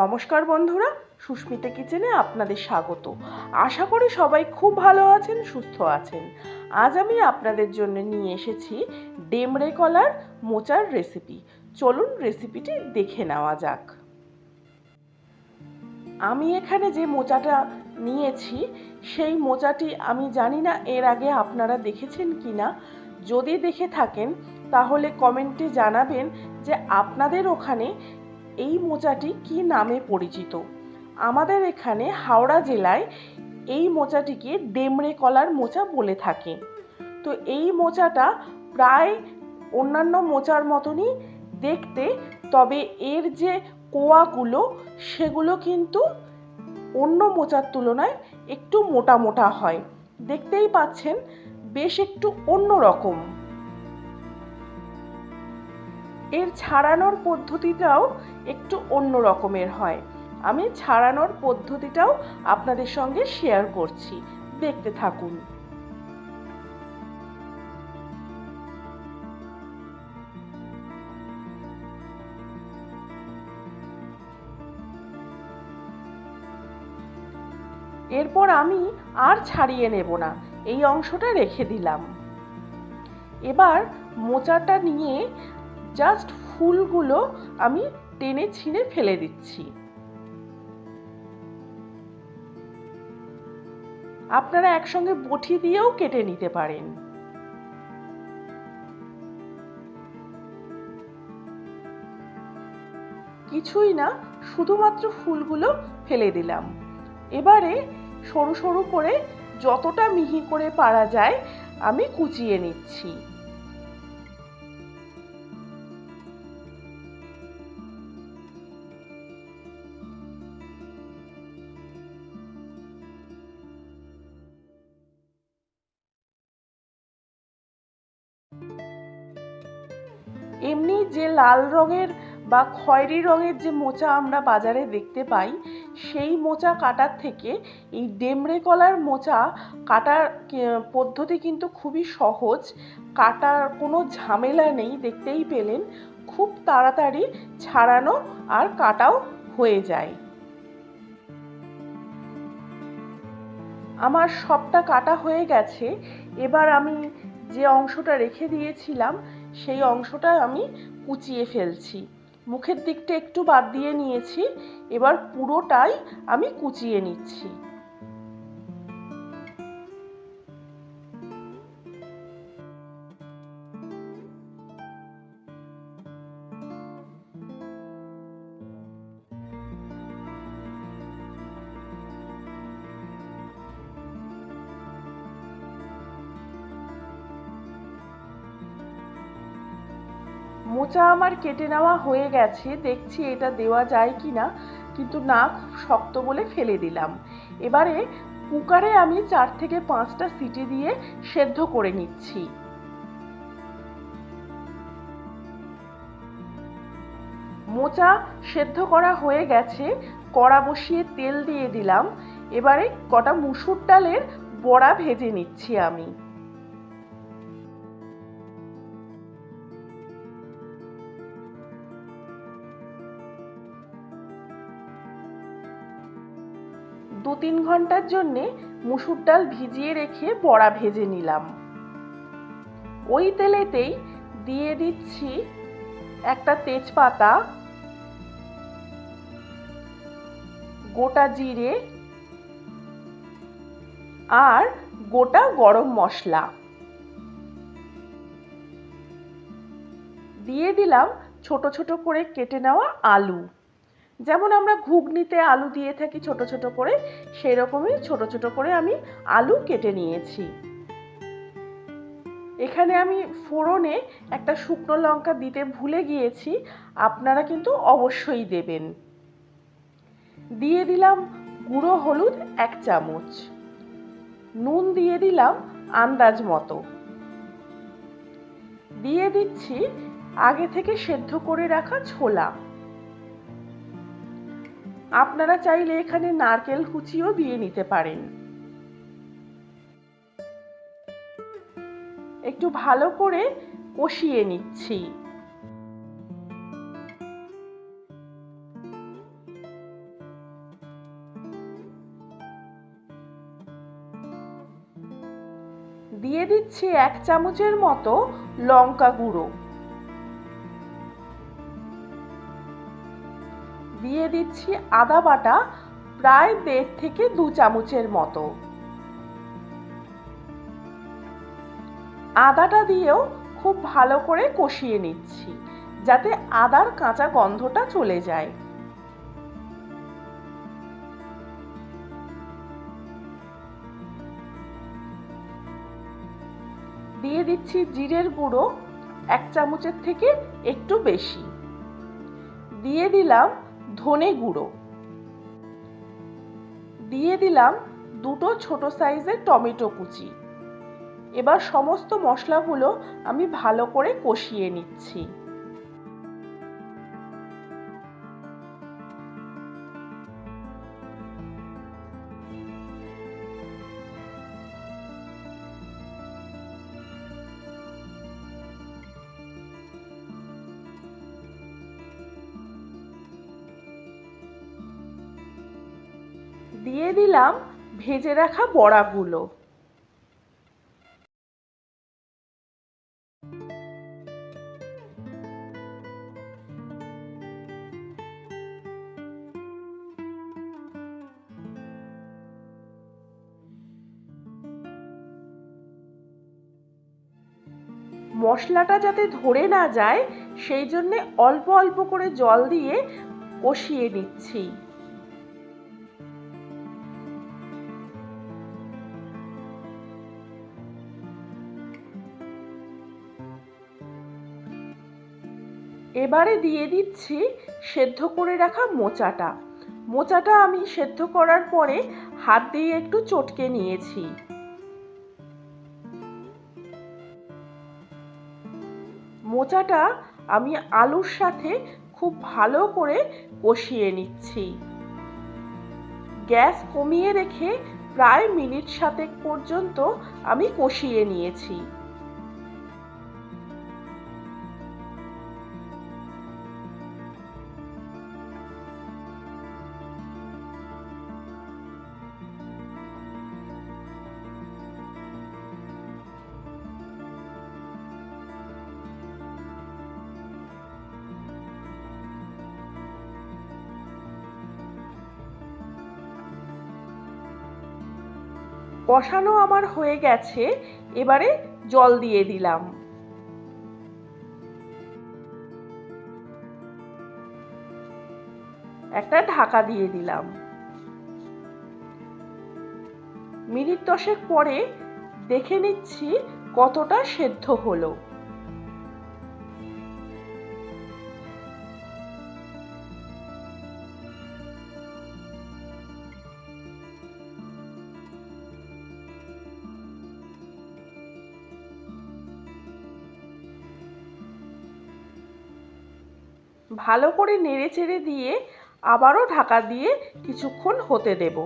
নমস্কার বন্ধুরা, সুস্মিতা কিচেনে আপনাদের স্বাগত। আশা করি সবাই খুব ভালো আছেন, সুস্থ আছেন। আজ আমি আপনাদের জন্য নিয়ে এসেছি ডেমড়ে কলার মোচার রেসিপি চলুন রেসিপিটি দেখে নেওয়া যাক। আমি এখানে যে মোচাটা নিয়েছি, সেই মোচাটি আমি জানি না এর আগে আপনারা দেখেছেন কি না যদি দেখে থাকেন, তাহলে কমেন্টে জানাবেন যে আপনাদের ওখানে এই মোচাটি কি নামে পরিচিত? আমাদের এখানে হাওড়া জেলায় এই মোচাটিকে ডেমড়ে কলার মোচা বলে থাকে। তো এই মোচাটা প্রায় অন্যান্য মোচার মতনই দেখতে, তবে এর যে কোয়াগুলো, সেগুলো কিন্তু অন্য মোচার তুলনায় একটু মোটা মোটা হয়। দেখতেই পাচ্ছেন, বেশ একটু অন্য রকম এর ছাড়ানোর পদ্ধতিটাও একটু অন্য রকমের হয়। আমি ছাড়ানোর পদ্ধতিটাও আপনাদের সঙ্গে শেয়ার করছি। দেখতে থাকুন। এরপর আমি আর ছাড়িয়ে নেব না। এই অংশটা রেখে দিলাম। এবার মোচাটা নিয়ে জাস্ট ফুলগুলো আমি টেনে ছিঁড়ে ফেলে দিচ্ছি। আপনারা একসঙ্গে বটি দিয়েও কেটে নিতে পারেন। কিছুই না, শুধুমাত্র ফুলগুলো ফেলে দিলাম। এবারে সরু সরু করে যতটা মিহি করে পারা যায়, আমি কুচিয়ে নিচ্ছি। এমনি যে লাল রঙের বা খয়েরি রঙের যে মোচা আমরা বাজারে দেখতে পাই, সেই মোচা কাটার থেকে এই ডেমড়ে কলার মোচা কাটার পদ্ধতি কিন্তু খুবই সহজ। কাটার কোনো ঝামেলা নেই, দেখতেই পেলেন। খুব তাড়াতাড়ি ছাড়ানো আর কাটাও হয়ে যায়। আমার সবটা কাটা হয়ে গেছে। এবার আমি যে অংশটা রেখে দিয়েছিলাম সেই অংশটা আমি কুচিয়ে ফেলছি। মুখের দিকটা একটু বাদ দিয়ে নিয়েছি, এবার পুরোটাই আমি কুচিয়ে নিচ্ছি। মোচা আমার কেটে নেওয়া হয়ে গেছে, দেখছি এটা দেওয়া যায় কি না কিন্তু না, খুব শক্ত বলে ফেলে দিলাম। এবারে কুকারে আমি চার থেকে পাঁচটা সিটি দিয়ে সেদ্ধ করে নিচ্ছি। মোচা সেদ্ধ করা হয়ে গেছে, কড়া বসিয়ে তেল দিয়ে দিলাম। এবারে কটা মুসুর ডালের বড়া ভেজে নিচ্ছি আমি। দু তিন ঘণ্টার জন্যে মুসুর ডাল ভিজিয়ে রেখে বড়া ভেজে নিলাম। ওই তেলেতেই দিয়ে দিচ্ছি একটা তেজপাতা, গোটা জিরে আর গোটা গরম মশলা। দিয়ে দিলাম ছোট ছোট করে কেটে নেওয়া আলু। যেমন আমরা ঘুগনিতে আলু দিয়ে থাকি ছোট ছোট করে সেই রকমই ছোট ছোট করে আমি আলু কেটে নিয়েছি। এখানে আমি ফোড়নে একটা শুকনো লঙ্কা দিতে ভুলে গিয়েছি, আপনারা কিন্তু অবশ্যই দেবেন। দিয়ে দিলাম গুঁড়ো হলুদ এক চামচ। নুন দিয়ে দিলাম আন্দাজ মতো। দিয়ে দিচ্ছি আগে থেকে সেদ্ধ করে রাখা ছোলা। আপনারা চাইলে এখানে নারকেল কুচিও দিয়ে নিতে পারেন। একটু ভালো করে কষিয়ে নিচ্ছি। দিয়ে দিচ্ছি এক চামচের মতো লঙ্কা গুঁড়ো। দিয়ে দিচ্ছি আদা বাটা প্রায় দেড় থেকে দু চামচের মতো। আদাটা দিয়েও খুব ভালো করে কষিয়ে নিচ্ছি, যাতে আদার কাঁচা গন্ধটা চলে যায়। দিয়ে দিচ্ছি জিরের গুঁড়ো, এক চামচের থেকে একটু বেশি। দিয়ে দিলাম ধনে গুঁড়ো। দিয়ে দিলাম দুটো ছোট সাইজের টমেটো কুচি। এবার সমস্ত মশলাগুলো আমি ভালো করে কষিয়ে নিচ্ছি। দিয়ে দিলাম ভেজে রাখা বড়াগুলো। মশলাটা যাতে ধরে না যায়, সেই জন্যে অল্প অল্প করে জল দিয়ে কষিয়ে নিচ্ছি। এবারে দিয়ে দিচ্ছি সেদ্ধ করে রাখা মোচাটা। মোচাটা আমি সেদ্ধ করার পরে হাত দিয়ে একটু চটকে নিয়েছি। মোচাটা আমি আলুর সাথে খুব ভালো করে কষিয়ে নিচ্ছি। গ্যাস কমিয়ে রেখে প্রায় মিনিট সাতেক পর্যন্ত আমি কষিয়ে নিয়েছি। কষানো আমার হয়ে গেছে, এবারে জল দিয়ে দিলাম। একটা ঢাকা দিয়ে দিলাম। মিনিট দশেক পরে দেখে নিচ্ছি কতটা সেদ্ধ হলো। ভালো করে নেড়ে চেড়ে দিয়ে আবারও ঢাকা দিয়ে কিছুক্ষণ হতে দেব।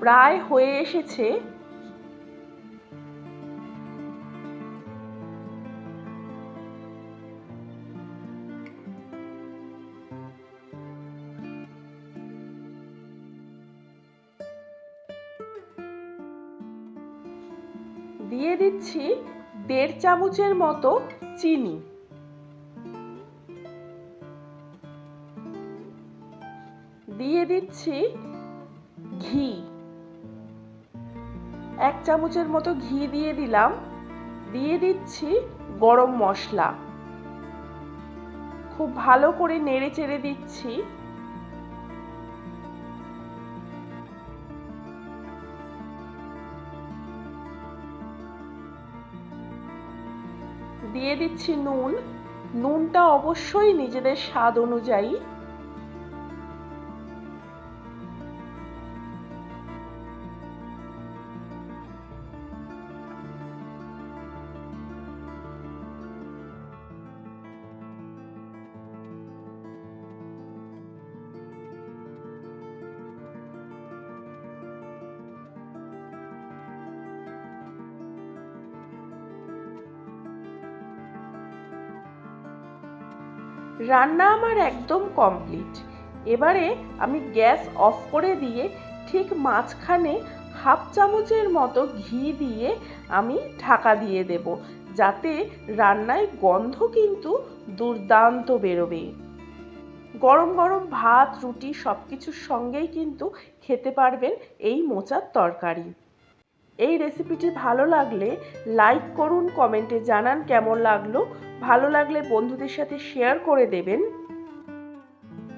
প্রায় হয়ে এসেছে দেড় চামচের মতো চিনি। দিয়ে দিচ্ছি ঘি। এক চামচের মতো ঘি দিয়ে দিলাম। দিয়ে দিচ্ছি গরম মশলা। খুব ভালো করে নেড়ে চেড়ে দিচ্ছি। দিয়ে দিচ্ছি নুন। নুনটা অবশ্যই নিজেদের স্বাদ অনুযায়ী রান্না আমার একদম কমপ্লিট এবারে আমি গ্যাস অফ করে দিয়ে ঠিক মাঝখানে হাফ চামচের মতো ঘি দিয়ে আমি ঢাকা দিয়ে দেব, যাতে রান্নায় গন্ধ কিন্তু দুর্দান্ত বেরোবে। গরম গরম ভাত, রুটি সব কিছুর সঙ্গেই কিন্তু খেতে পারবেন এই মোচার তরকারি। এই রেসিপিটি ভালো লাগলে লাইক করুন কমেন্টে জানান কেমন লাগল। ভালো লাগলে বন্ধুদের সাথে শেয়ার করে দেবেন।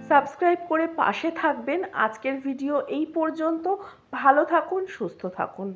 সাবস্ক্রাইব করে পাশে থাকবেন। আজকের ভিডিও এই পর্যন্ত। ভালো থাকুন, সুস্থ থাকুন।